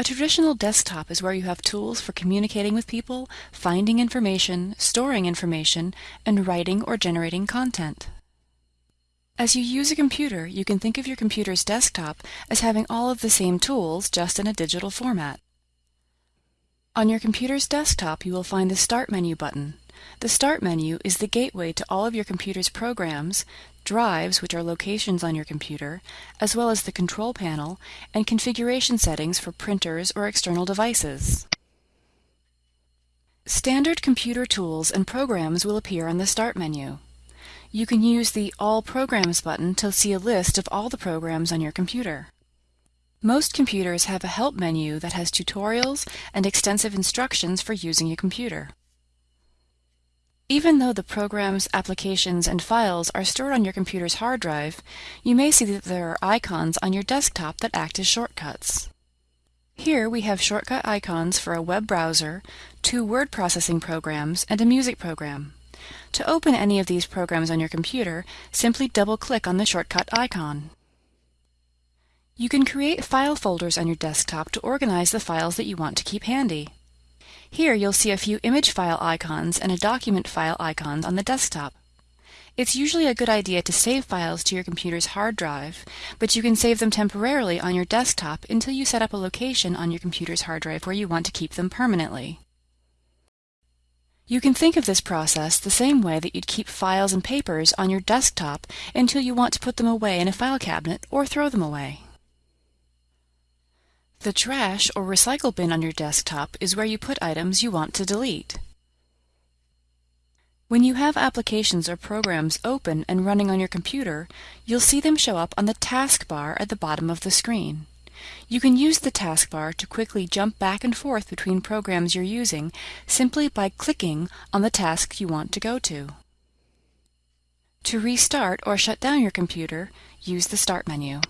A traditional desktop is where you have tools for communicating with people, finding information, storing information, and writing or generating content. As you use a computer, you can think of your computer's desktop as having all of the same tools, just in a digital format. On your computer's desktop, you will find the Start menu button. The Start menu is the gateway to all of your computer's programs, drives, which are locations on your computer, as well as the control panel and configuration settings for printers or external devices. Standard computer tools and programs will appear on the Start menu. You can use the All Programs button to see a list of all the programs on your computer. Most computers have a help menu that has tutorials and extensive instructions for using a computer. Even though the programs, applications, and files are stored on your computer's hard drive, you may see that there are icons on your desktop that act as shortcuts. Here we have shortcut icons for a web browser, two word processing programs, and a music program. To open any of these programs on your computer, simply double-click on the shortcut icon. You can create file folders on your desktop to organize the files that you want to keep handy. Here you'll see a few image file icons and a document file icons on the desktop. It's usually a good idea to save files to your computer's hard drive, but you can save them temporarily on your desktop until you set up a location on your computer's hard drive where you want to keep them permanently. You can think of this process the same way that you'd keep files and papers on your desktop until you want to put them away in a file cabinet or throw them away. The trash or recycle bin on your desktop is where you put items you want to delete. When you have applications or programs open and running on your computer, you'll see them show up on the taskbar at the bottom of the screen. You can use the taskbar to quickly jump back and forth between programs you're using simply by clicking on the task you want to go to. To restart or shut down your computer, use the Start menu.